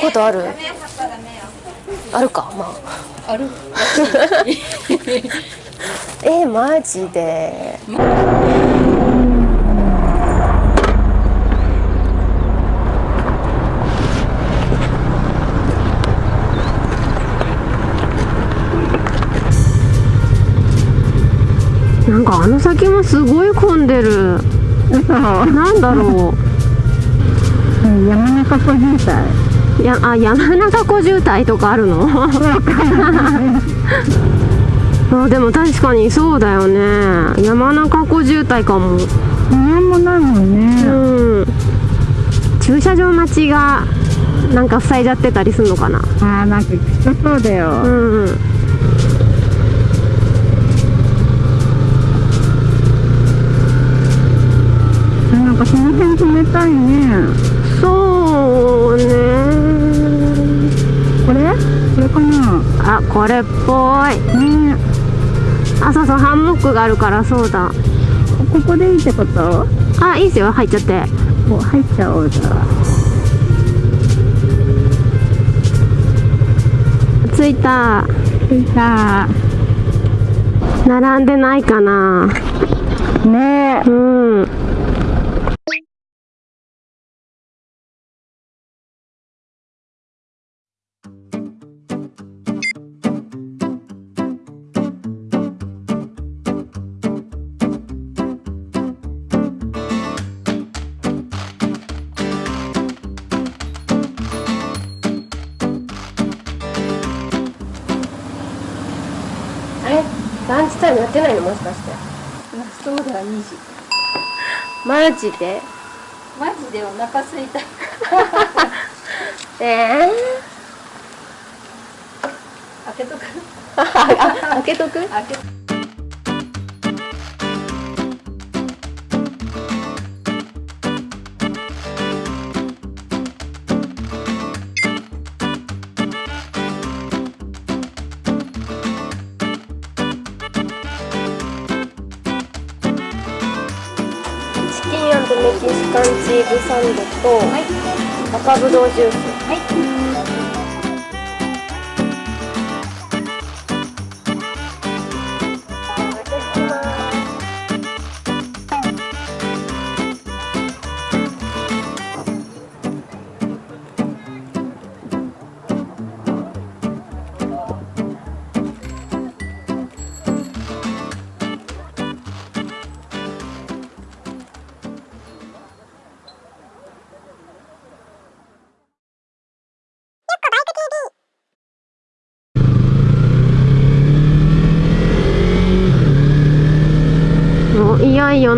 ことある？あるかまあ。る？あ えマジで。なんかあの先もすごい混んでる。なんだろ 山中湖渋滞うやあ山中湖渋滞とかあるの？あでも確かにそうだよね。山中湖渋滞かも。なんもないもんうねん。駐車場待ちがなんか塞いじゃってたりするのかな？あーなんかきつそうだよ、うん。なんかその辺冷たいね。そうねこれかなあこれっぽい。ねあそうそうハンモックがあるからそうだ。ここでいいってこと？あいいっすよ。入っちゃって。もう入っちゃおうじゃあ。着いた。着いた。並んでないかな。ねうんランチタイムやってないのもしかして。そうだ2時。マジで？マジでお腹すいた。ええ開けとく？あ開けとく？開けチキンメキシカンチーズサンドと、赤ぶどうジュース。も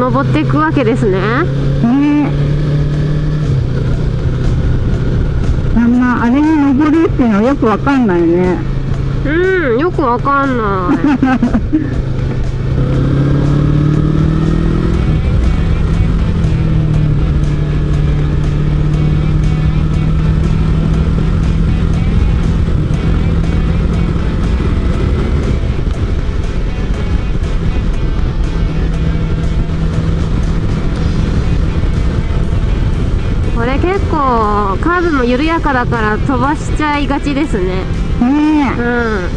登っていくわけですね。ね。あんまあれに登るっていうのはよくわかんないね。うんよくわかんない 結構カーブも緩やかだから飛ばしちゃいがちですね。ねうん。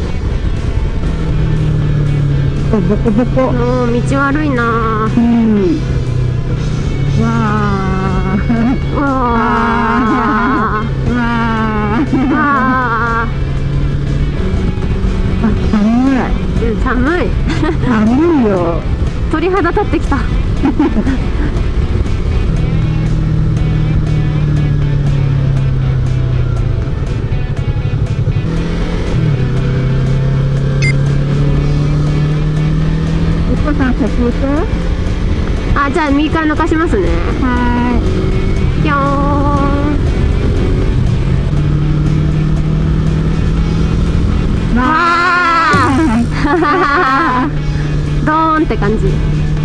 えボコボコ。もう道悪いな。うん。わあうわわー。ああ寒い。ーうん寒い。寒いよ。鳥肌立ってきた子さん先行くあじゃあ右から抜かしますね。はぴょー。んー。いわあ ドーンって感じ。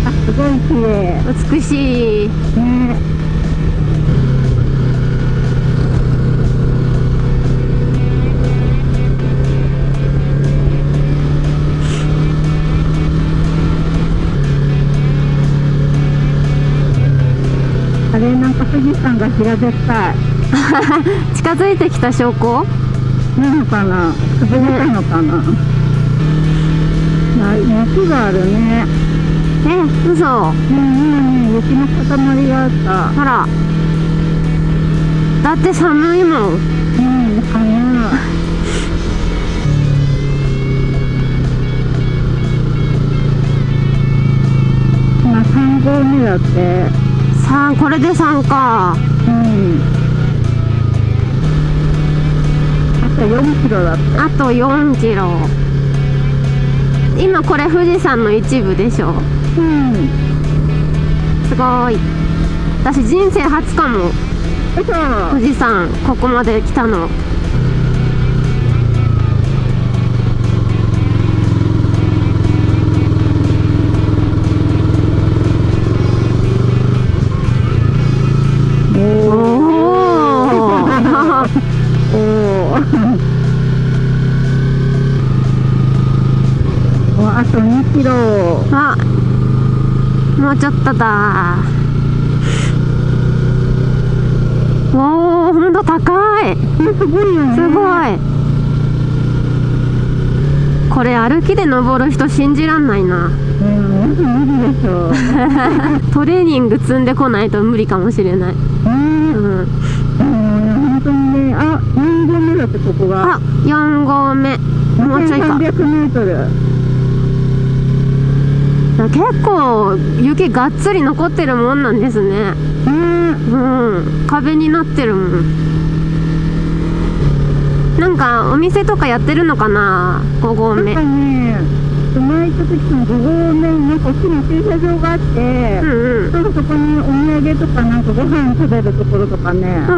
あすごい綺麗。美しい。ね富士山が平べったい近づいてきた証拠？なのかな？潰れたのかな、あ雪があるね。え嘘。ね今ね雪の塊があった。ほら。だって寒いもん。うん寒い。今3合目だってさあこれで3か。うん。あと4キロだってあと4キロ。今これ富士山の一部でしょ。うん。すごい。私人生初かも。嘘。富士山ここまで来たのもうちょっとだ。おおほんと高い。すごいよね。すごい。これ歩きで登る人信じらんないな。うん無理でしょ。トレーニング積んでこないと無理かもしれない、うん。うん、本当にね。あ4合目だってここが。あ4合目。もうちょいか。300メートル結構雪がっつり残ってるもんなんですね。ねうん。壁になってるもん。なんかお店とかやってるのかな？5合目。なねた時も5合目になんか大きな駐車場があって、うんうん。そこにお土産とかなんかご飯食べるところとかね、うん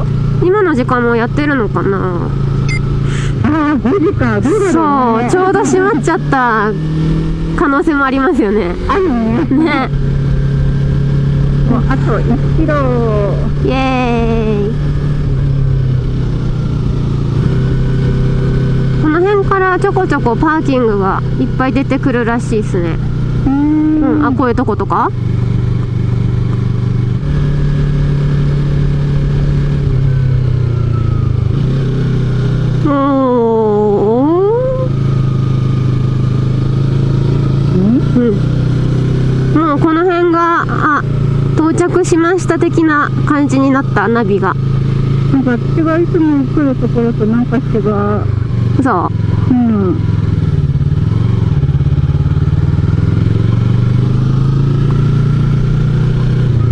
うん。今の時間もやってるのかな？ああ5時か。ね、そうちょうど閉まっちゃった可能性もありますよね。あるね。ね。もうあと1キロ。イエーイ。この辺からちょこちょこパーキングがいっぱい出てくるらしいですね。うーん。うん。あこういうとことか？おーうん。もうこの辺があ到着しました的な感じになったナビが。なんか私がいつも来るところとなんか違うそう。うん。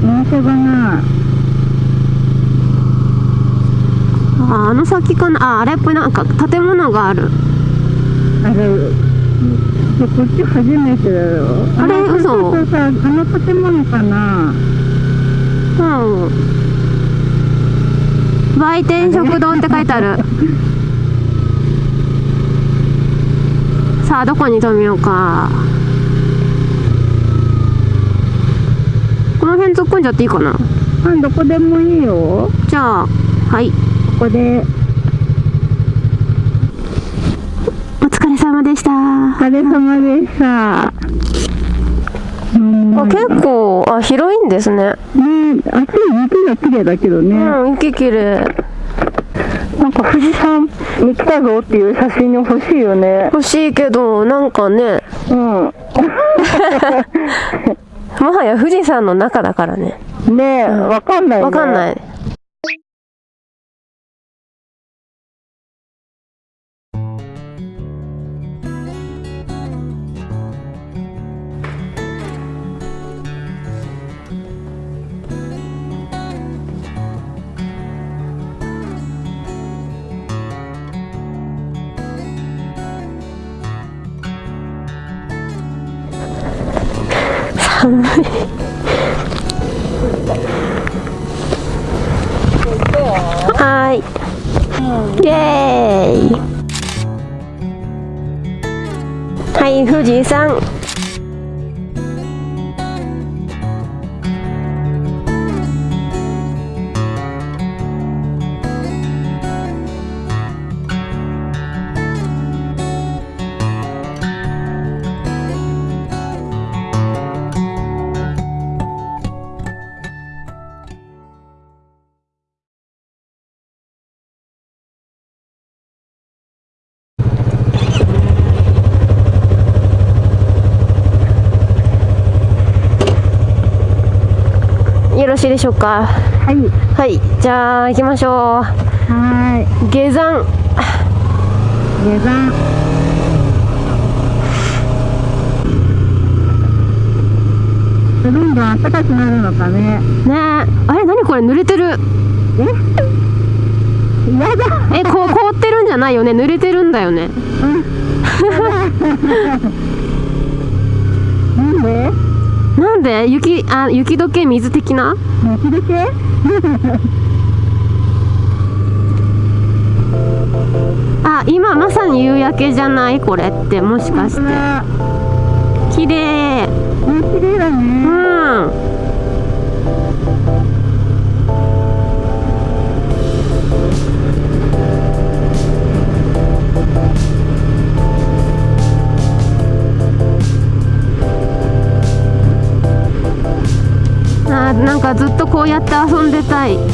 お店がない。ああの先かなああれっぽいなんか建物がある。あこっち初めてだよ。あれの嘘？そうそうそうあの建物かな。うん。売店食堂って書いてある。さあどこに止めようか。この辺突っ込んじゃっていいかな。あどこでもいいよ。じゃあはい。ここでお疲れ様でした。お疲れ様でした。うんあ結構あ広いんですね。ねあっちの雪が綺麗だけどね、うん雪きれいなんか富士山に来たぞっていう写真欲しいよね。欲しいけどなんかね。うん。もはや富士山の中だからね。ねえ、わかんないね。わかんない寒いはい、うん、イエーイ。はい富士山しいでしょうか？はい。はいじゃあ行きましょはーい。う下山。下山。どんどん暖かくなるのかね。ねえ。あれ？何これ？濡れてる。え？やだ。えこう凍ってるんじゃないよね。濡れてるんだよね。なんで？なんで？雪あ雪解け？水的な？雪解け？あ今まさに夕焼けじゃない？これってもしかして。あ綺麗。ね綺麗だうねんなんかずっとこうやって遊んでたい。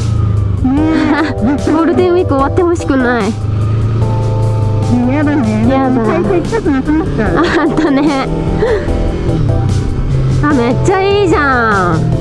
ゴねールデンウィーク終わってほしくない。ね。やだ。ねやだ開催近くなくなっちゃう。あんたね。あめっちゃいいじゃん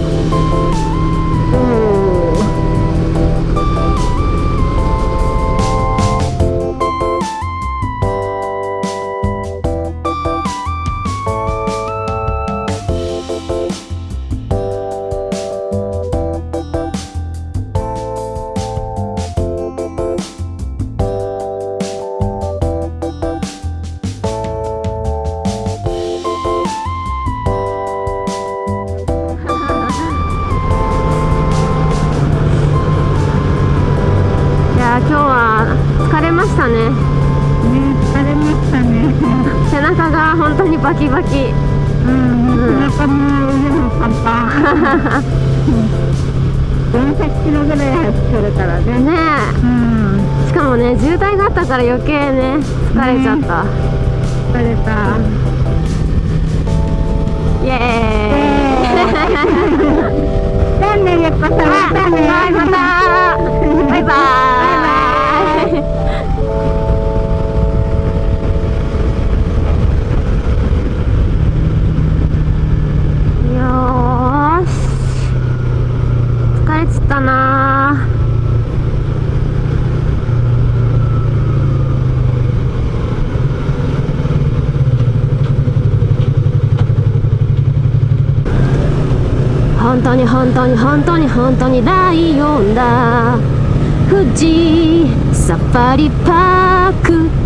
やー今日は疲れましたね。ね疲れましたね。背中が本当にバキバキ。うんもう背中も腕もパンパ。ン400キロぐらい走ってるからねねうんえ。しかもね渋滞があったから余計ね疲れちゃった、疲れた。イエーイ。じゃあね やっぱさまたねはいまたバイバイよーし疲れちったな本当に本当に本当に本当にライオンだ富士サファリパーク